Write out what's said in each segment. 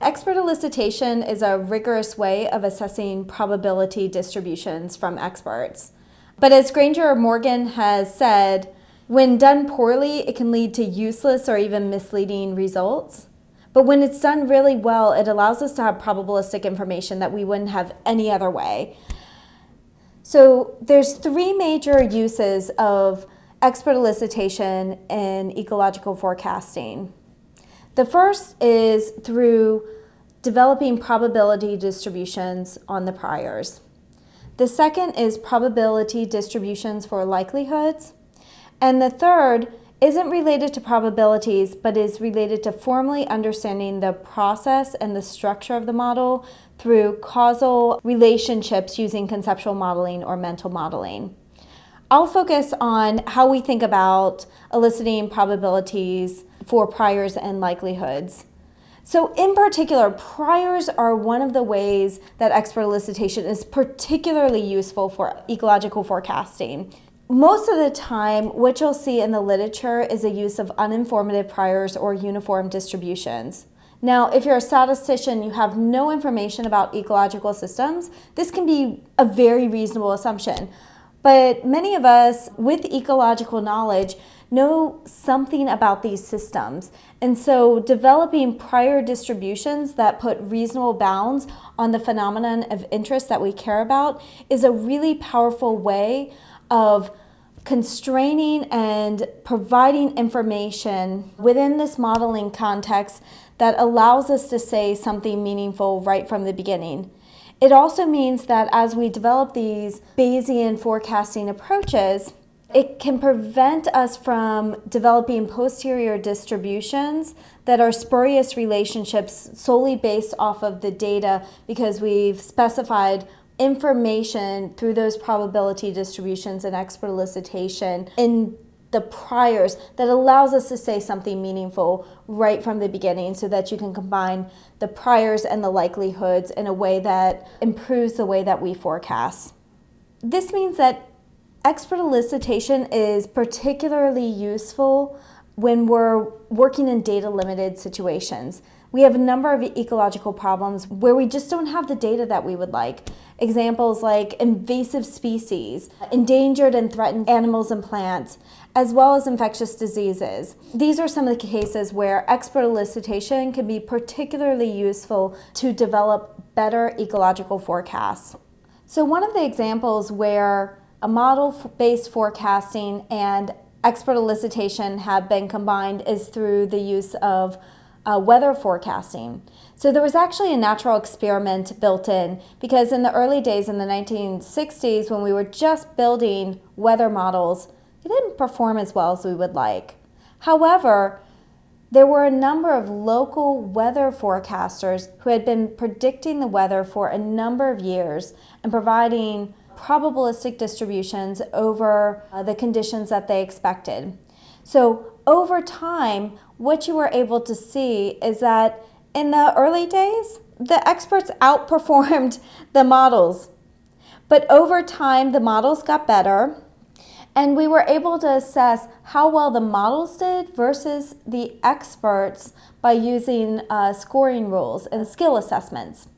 Expert elicitation is a rigorous way of assessing probability distributions from experts. But as Granger Morgan has said, when done poorly, it can lead to useless or even misleading results. But when it's done really well, it allows us to have probabilistic information that we wouldn't have any other way. So there's three major uses of expert elicitation in ecological forecasting. The first is through developing probability distributions on the priors. The second is probability distributions for likelihoods. And the third isn't related to probabilities, but is related to formally understanding the process and the structure of the model through causal relationships using conceptual modeling or mental modeling. I'll focus on how we think about eliciting probabilities for priors and likelihoods. So in particular, priors are one of the ways that expert elicitation is particularly useful for ecological forecasting. Most of the time, what you'll see in the literature is a use of uninformative priors or uniform distributions. Now, if you're a statistician, you have no information about ecological systems, this can be a very reasonable assumption. But many of us with ecological knowledge know something about these systems. And so developing prior distributions that put reasonable bounds on the phenomenon of interest that we care about is a really powerful way of constraining and providing information within this modeling context that allows us to say something meaningful right from the beginning. It also means that as we develop these Bayesian forecasting approaches, it can prevent us from developing posterior distributions that are spurious relationships solely based off of the data because we've specified information through those probability distributions and expert elicitation in the priors that allows us to say something meaningful right from the beginning so that you can combine the priors and the likelihoods in a way that improves the way that we forecast. This means that expert elicitation is particularly useful when we're working in data limited situations. We have a number of ecological problems where we just don't have the data that we would like. Examples like invasive species, endangered and threatened animals and plants, as well as infectious diseases. These are some of the cases where expert elicitation can be particularly useful to develop better ecological forecasts. So one of the examples where a model-based forecasting and expert elicitation have been combined is through the use of uh, weather forecasting. So there was actually a natural experiment built in because in the early days in the 1960s when we were just building weather models, they didn't perform as well as we would like. However, there were a number of local weather forecasters who had been predicting the weather for a number of years and providing probabilistic distributions over uh, the conditions that they expected. So over time, what you were able to see is that in the early days, the experts outperformed the models. But over time, the models got better and we were able to assess how well the models did versus the experts by using uh, scoring rules and skill assessments.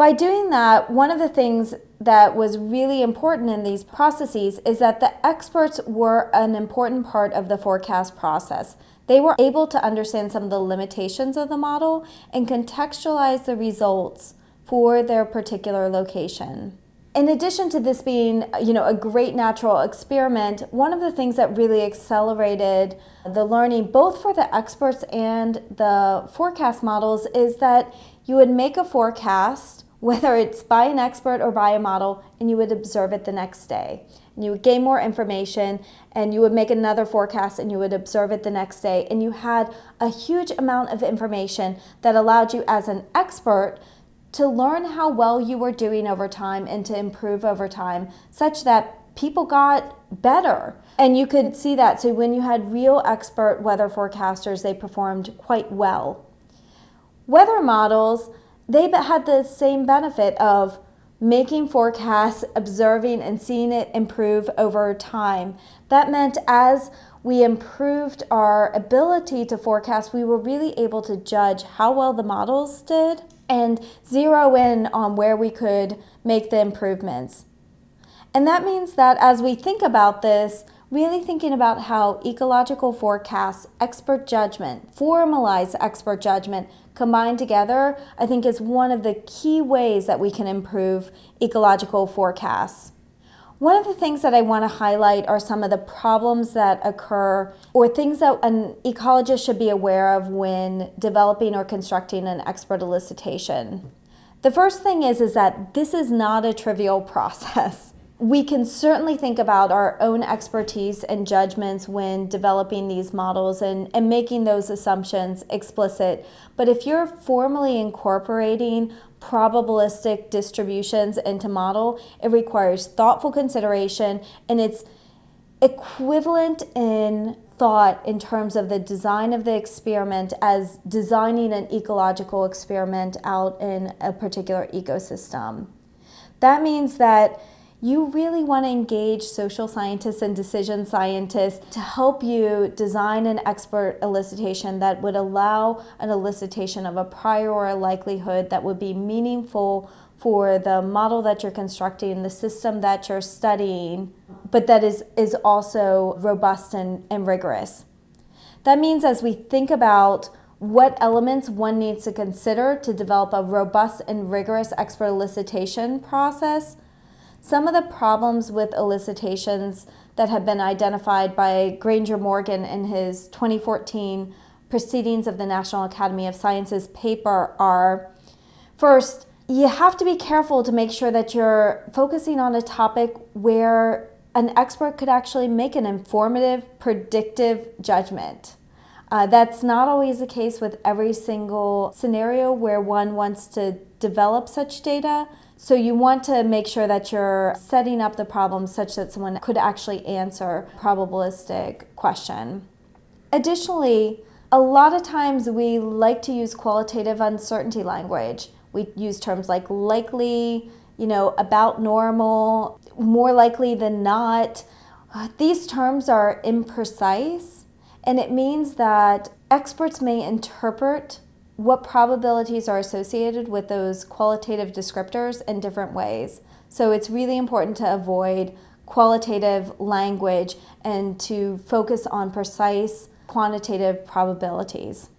By doing that, one of the things that was really important in these processes is that the experts were an important part of the forecast process. They were able to understand some of the limitations of the model and contextualize the results for their particular location. In addition to this being, you know, a great natural experiment, one of the things that really accelerated the learning both for the experts and the forecast models is that you would make a forecast whether it's by an expert or by a model, and you would observe it the next day. And you would gain more information, and you would make another forecast, and you would observe it the next day. And you had a huge amount of information that allowed you as an expert to learn how well you were doing over time and to improve over time, such that people got better. And you could see that. So when you had real expert weather forecasters, they performed quite well. Weather models they had the same benefit of making forecasts, observing, and seeing it improve over time. That meant as we improved our ability to forecast, we were really able to judge how well the models did and zero in on where we could make the improvements. And that means that as we think about this, really thinking about how ecological forecasts, expert judgment, formalized expert judgment combined together, I think is one of the key ways that we can improve ecological forecasts. One of the things that I want to highlight are some of the problems that occur or things that an ecologist should be aware of when developing or constructing an expert elicitation. The first thing is, is that this is not a trivial process we can certainly think about our own expertise and judgments when developing these models and, and making those assumptions explicit. But if you're formally incorporating probabilistic distributions into model, it requires thoughtful consideration and it's equivalent in thought in terms of the design of the experiment as designing an ecological experiment out in a particular ecosystem. That means that you really want to engage social scientists and decision scientists to help you design an expert elicitation that would allow an elicitation of a prior or a likelihood that would be meaningful for the model that you're constructing, the system that you're studying, but that is, is also robust and, and rigorous. That means as we think about what elements one needs to consider to develop a robust and rigorous expert elicitation process, some of the problems with elicitations that have been identified by Granger Morgan in his 2014 Proceedings of the National Academy of Sciences paper are first, you have to be careful to make sure that you're focusing on a topic where an expert could actually make an informative, predictive judgment. Uh, that's not always the case with every single scenario where one wants to develop such data. So you want to make sure that you're setting up the problem such that someone could actually answer probabilistic question. Additionally, a lot of times we like to use qualitative uncertainty language. We use terms like likely, you know, about normal, more likely than not. Uh, these terms are imprecise and it means that experts may interpret what probabilities are associated with those qualitative descriptors in different ways. So it's really important to avoid qualitative language and to focus on precise quantitative probabilities.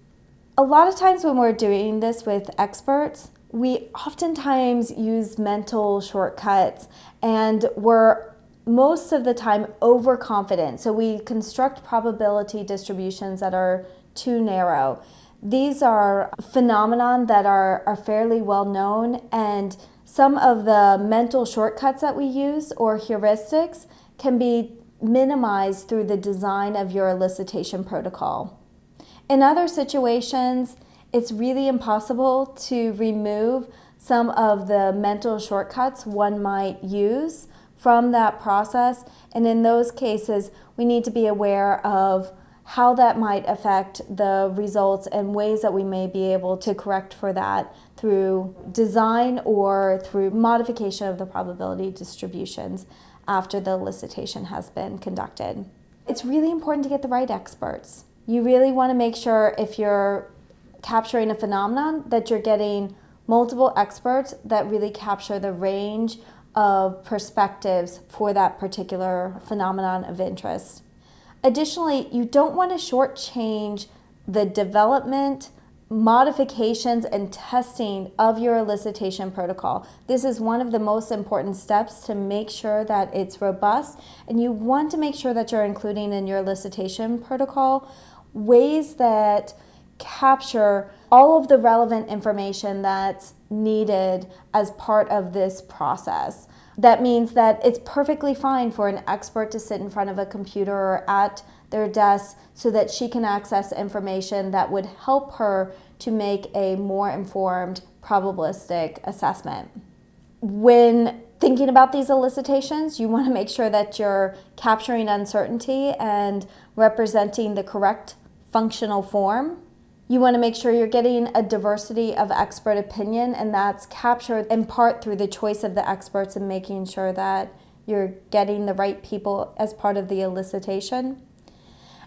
A lot of times when we're doing this with experts, we oftentimes use mental shortcuts and we're most of the time overconfident. So we construct probability distributions that are too narrow. These are phenomenon that are, are fairly well known and some of the mental shortcuts that we use or heuristics can be minimized through the design of your elicitation protocol. In other situations, it's really impossible to remove some of the mental shortcuts one might use from that process. And in those cases, we need to be aware of how that might affect the results and ways that we may be able to correct for that through design or through modification of the probability distributions after the elicitation has been conducted. It's really important to get the right experts. You really want to make sure if you're capturing a phenomenon that you're getting multiple experts that really capture the range of perspectives for that particular phenomenon of interest. Additionally, you don't want to shortchange the development, modifications, and testing of your elicitation protocol. This is one of the most important steps to make sure that it's robust, and you want to make sure that you're including in your elicitation protocol ways that capture all of the relevant information that's needed as part of this process. That means that it's perfectly fine for an expert to sit in front of a computer or at their desk so that she can access information that would help her to make a more informed probabilistic assessment. When thinking about these elicitations, you want to make sure that you're capturing uncertainty and representing the correct functional form You want to make sure you're getting a diversity of expert opinion, and that's captured in part through the choice of the experts and making sure that you're getting the right people as part of the elicitation.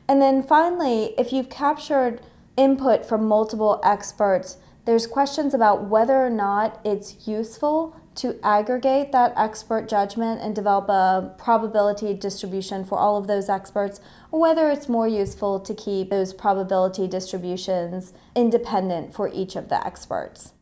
And then finally, if you've captured input from multiple experts, there's questions about whether or not it's useful to aggregate that expert judgment and develop a probability distribution for all of those experts, or whether it's more useful to keep those probability distributions independent for each of the experts.